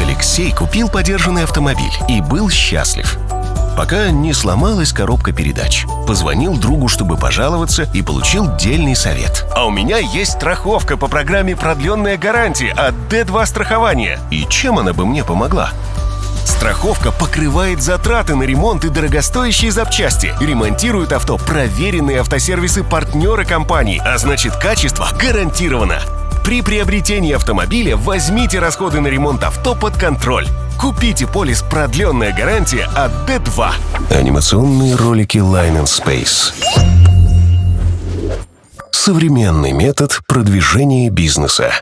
Алексей купил подержанный автомобиль и был счастлив. Пока не сломалась коробка передач. Позвонил другу, чтобы пожаловаться, и получил дельный совет. А у меня есть страховка по программе «Продленная гарантия» от D2 страхования. И чем она бы мне помогла? Страховка покрывает затраты на ремонт и дорогостоящие запчасти. Ремонтируют авто проверенные автосервисы партнеры компании, а значит качество гарантировано. При приобретении автомобиля возьмите расходы на ремонт авто под контроль. Купите полис «Продленная гарантия» от D2. Анимационные ролики Line and Space. Современный метод продвижения бизнеса.